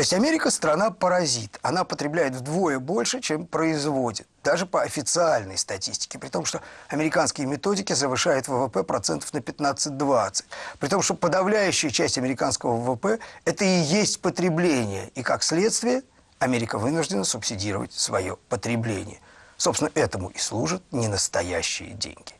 То есть Америка страна-паразит. Она потребляет вдвое больше, чем производит. Даже по официальной статистике. При том, что американские методики завышают ВВП процентов на 15-20. При том, что подавляющая часть американского ВВП – это и есть потребление. И как следствие Америка вынуждена субсидировать свое потребление. Собственно, этому и служат ненастоящие деньги.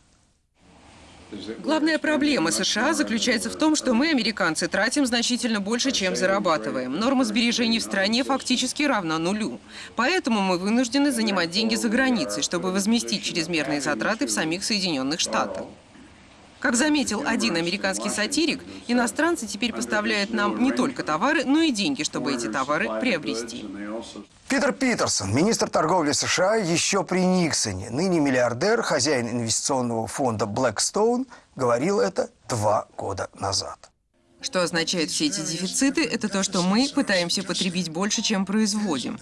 Главная проблема США заключается в том, что мы, американцы, тратим значительно больше, чем зарабатываем. Норма сбережений в стране фактически равна нулю. Поэтому мы вынуждены занимать деньги за границей, чтобы возместить чрезмерные затраты в самих Соединенных Штатах. Как заметил один американский сатирик, иностранцы теперь поставляют нам не только товары, но и деньги, чтобы эти товары приобрести. Питер Питерсон, министр торговли США еще при Никсоне, ныне миллиардер, хозяин инвестиционного фонда Blackstone, говорил это два года назад. Что означает все эти дефициты? Это то, что мы пытаемся потребить больше, чем производим.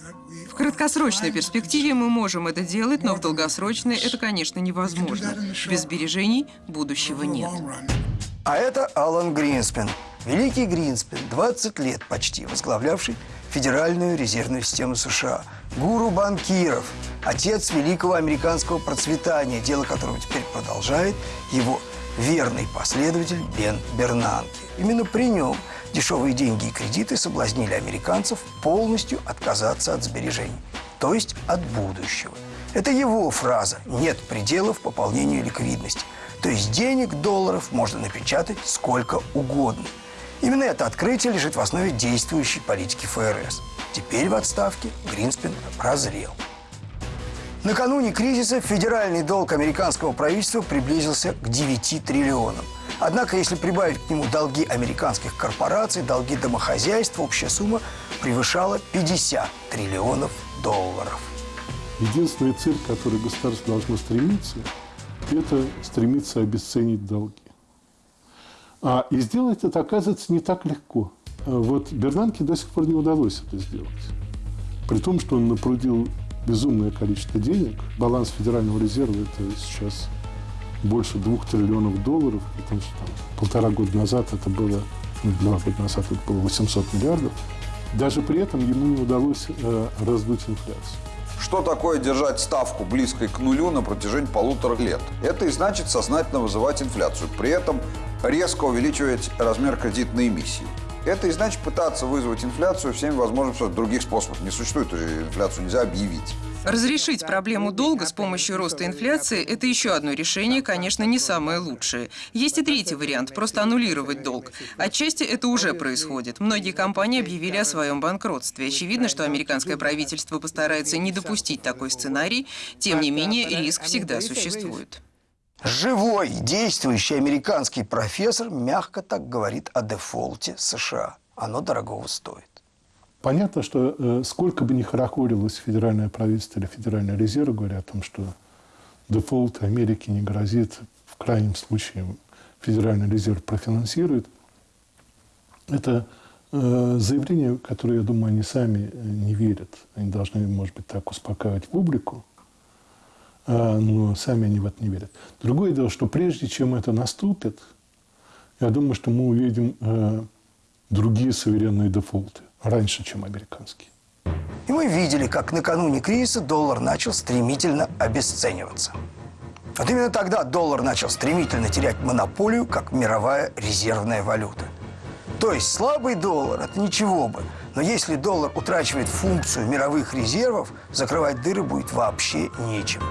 Краткосрочной перспективе мы можем это делать, но в долгосрочной это, конечно, невозможно. Без сбережений будущего нет. А это Алан Гринспен. Великий Гринспен, 20 лет почти возглавлявший Федеральную резервную систему США. Гуру банкиров, отец великого американского процветания, дело которого теперь продолжает его верный последователь Бен Бернанке. Именно при нем дешевые деньги и кредиты соблазнили американцев полностью отказаться от сбережений, то есть от будущего. Это его фраза «нет пределов пополнению ликвидности». То есть денег, долларов можно напечатать сколько угодно. Именно это открытие лежит в основе действующей политики ФРС. Теперь в отставке Гринспен прозрел. Накануне кризиса федеральный долг американского правительства приблизился к 9 триллионам. Однако, если прибавить к нему долги американских корпораций, долги домохозяйств, общая сумма превышала 50 триллионов долларов. Единственная цель, к которой государство должно стремиться, это стремиться обесценить долги. А, и сделать это, оказывается, не так легко. Вот Бернанке до сих пор не удалось это сделать. При том, что он напрудил безумное количество денег. Баланс Федерального резерва – это сейчас больше двух триллионов долларов, потому что там, полтора года назад это было, ну, два года назад это было 800 миллиардов. Даже при этом ему не удалось э, раздуть инфляцию. Что такое держать ставку близкой к нулю на протяжении полутора лет? Это и значит сознательно вызывать инфляцию. При этом резко увеличивать размер кредитной эмиссии. Это и значит пытаться вызвать инфляцию всеми возможными других способов. Не существует, инфляцию нельзя объявить. Разрешить проблему долга с помощью роста инфляции – это еще одно решение, конечно, не самое лучшее. Есть и третий вариант – просто аннулировать долг. Отчасти это уже происходит. Многие компании объявили о своем банкротстве. Очевидно, что американское правительство постарается не допустить такой сценарий. Тем не менее, риск всегда существует. Живой, действующий американский профессор мягко так говорит о дефолте США. Оно дорогого стоит. Понятно, что э, сколько бы ни хорохорилось федеральное правительство или федеральный резерв, говоря о том, что дефолт Америки не грозит, в крайнем случае федеральный резерв профинансирует, это э, заявление, которое, я думаю, они сами э, не верят. Они должны, может быть, так успокаивать публику, но сами они в это не верят. Другое дело, что прежде чем это наступит, я думаю, что мы увидим э, другие суверенные дефолты раньше, чем американские. И мы видели, как накануне кризиса доллар начал стремительно обесцениваться. Вот именно тогда доллар начал стремительно терять монополию, как мировая резервная валюта. То есть слабый доллар – это ничего бы. Но если доллар утрачивает функцию мировых резервов, закрывать дыры будет вообще нечем.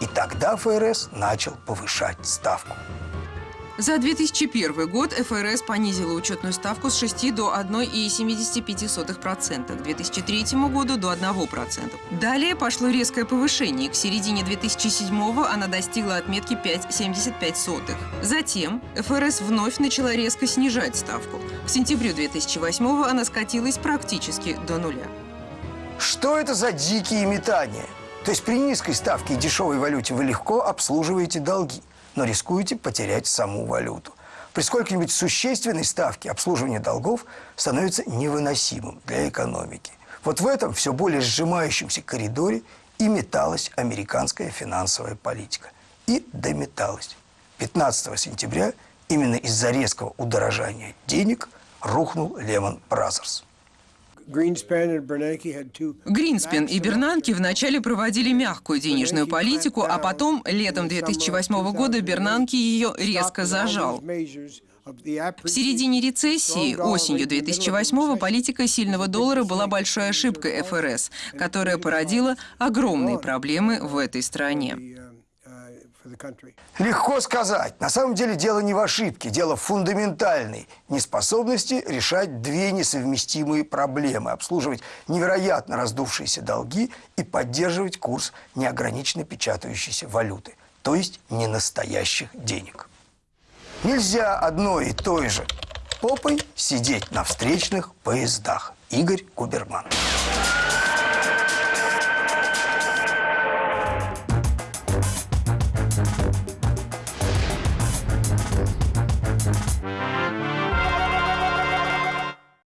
И тогда ФРС начал повышать ставку. За 2001 год ФРС понизила учетную ставку с 6 до 1,75%, к 2003 году до 1%. Далее пошло резкое повышение, к середине 2007 она достигла отметки 5,75. Затем ФРС вновь начала резко снижать ставку. К сентябрю 2008 она скатилась практически до нуля. Что это за дикие метания? То есть при низкой ставке и дешевой валюте вы легко обслуживаете долги, но рискуете потерять саму валюту. При сколько-нибудь существенной ставке обслуживание долгов становится невыносимым для экономики. Вот в этом все более сжимающемся коридоре и металась американская финансовая политика. И дометалась. 15 сентября именно из-за резкого удорожания денег рухнул Lehman Brothers. Гринспен и Бернанке вначале проводили мягкую денежную политику, а потом, летом 2008 года, Бернанке ее резко зажал. В середине рецессии, осенью 2008 политика сильного доллара была большой ошибкой ФРС, которая породила огромные проблемы в этой стране. Легко сказать. На самом деле дело не в ошибке, дело в фундаментальной неспособности решать две несовместимые проблемы. Обслуживать невероятно раздувшиеся долги и поддерживать курс неограниченно печатающейся валюты, то есть ненастоящих денег. Нельзя одной и той же попой сидеть на встречных поездах. Игорь Куберман.